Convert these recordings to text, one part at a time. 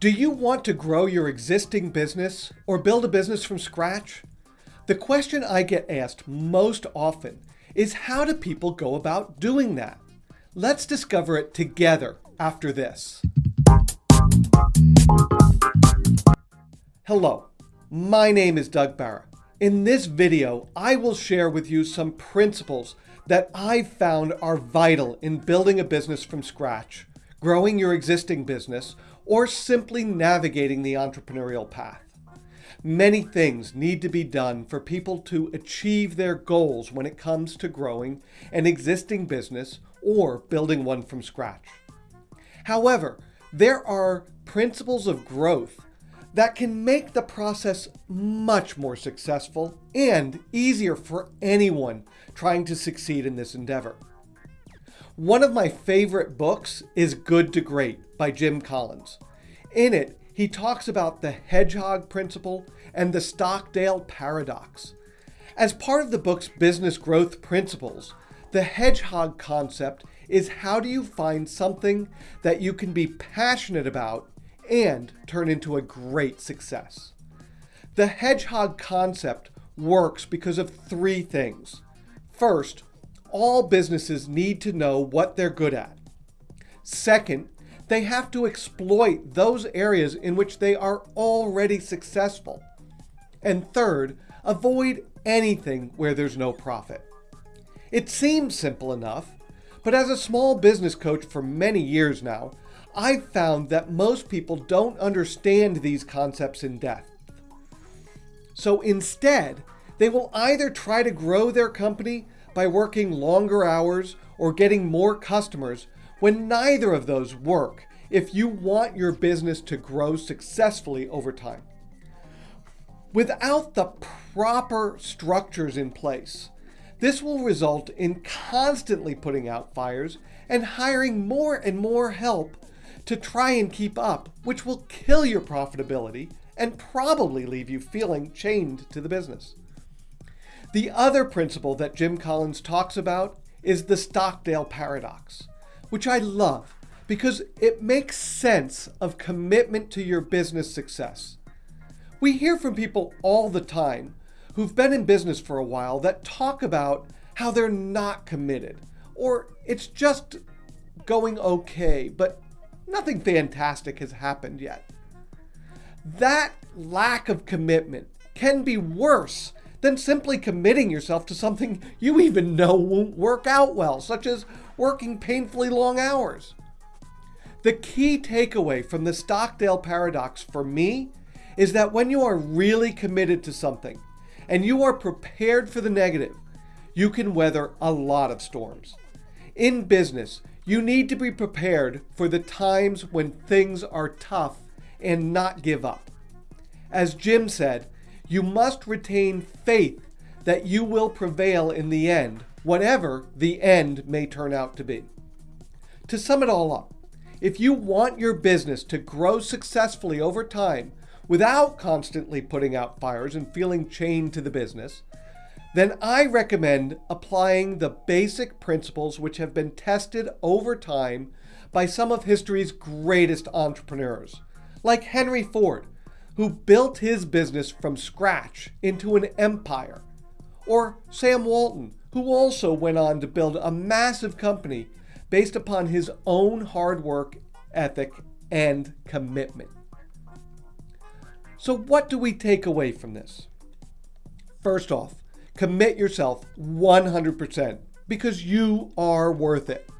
Do you want to grow your existing business or build a business from scratch? The question I get asked most often is how do people go about doing that? Let's discover it together after this. Hello, my name is Doug Barra. In this video, I will share with you some principles that I've found are vital in building a business from scratch, growing your existing business, or simply navigating the entrepreneurial path. Many things need to be done for people to achieve their goals when it comes to growing an existing business or building one from scratch. However, there are principles of growth that can make the process much more successful and easier for anyone trying to succeed in this endeavor. One of my favorite books is Good to Great by Jim Collins. In it, he talks about the hedgehog principle and the Stockdale paradox. As part of the book's business growth principles, the hedgehog concept is how do you find something that you can be passionate about and turn into a great success. The hedgehog concept works because of three things. First, all businesses need to know what they're good at. Second, they have to exploit those areas in which they are already successful. And third, avoid anything where there's no profit. It seems simple enough, but as a small business coach for many years now, I've found that most people don't understand these concepts in depth. So instead, they will either try to grow their company by working longer hours or getting more customers when neither of those work if you want your business to grow successfully over time. Without the proper structures in place, this will result in constantly putting out fires and hiring more and more help to try and keep up, which will kill your profitability and probably leave you feeling chained to the business. The other principle that Jim Collins talks about is the Stockdale paradox, which I love because it makes sense of commitment to your business success. We hear from people all the time who've been in business for a while that talk about how they're not committed or it's just going okay, but nothing fantastic has happened yet. That lack of commitment can be worse than simply committing yourself to something you even know won't work out well, such as working painfully long hours. The key takeaway from the Stockdale paradox for me is that when you are really committed to something and you are prepared for the negative, you can weather a lot of storms. In business, you need to be prepared for the times when things are tough and not give up. As Jim said, you must retain faith that you will prevail in the end, whatever the end may turn out to be. To sum it all up, if you want your business to grow successfully over time without constantly putting out fires and feeling chained to the business, then I recommend applying the basic principles which have been tested over time by some of history's greatest entrepreneurs, like Henry Ford, who built his business from scratch into an empire, or Sam Walton, who also went on to build a massive company based upon his own hard work ethic and commitment. So what do we take away from this? First off, Commit yourself 100% because you are worth it.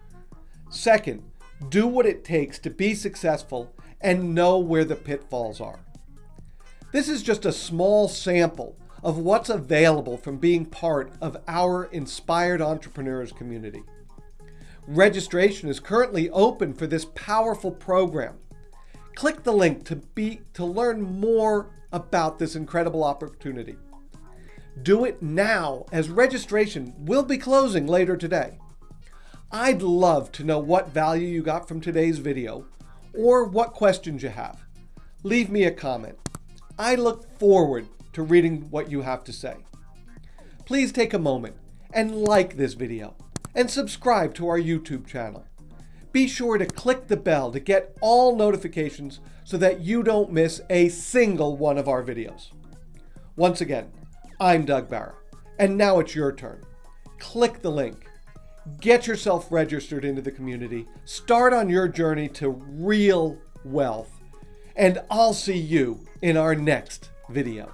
Second, do what it takes to be successful and know where the pitfalls are. This is just a small sample of what's available from being part of our Inspired Entrepreneurs community. Registration is currently open for this powerful program. Click the link to, be, to learn more about this incredible opportunity. Do it now as registration will be closing later today. I'd love to know what value you got from today's video or what questions you have. Leave me a comment. I look forward to reading what you have to say. Please take a moment and like this video and subscribe to our YouTube channel. Be sure to click the bell to get all notifications so that you don't miss a single one of our videos. Once again, I'm Doug Barra, and now it's your turn. Click the link. Get yourself registered into the community. Start on your journey to real wealth. And I'll see you in our next video.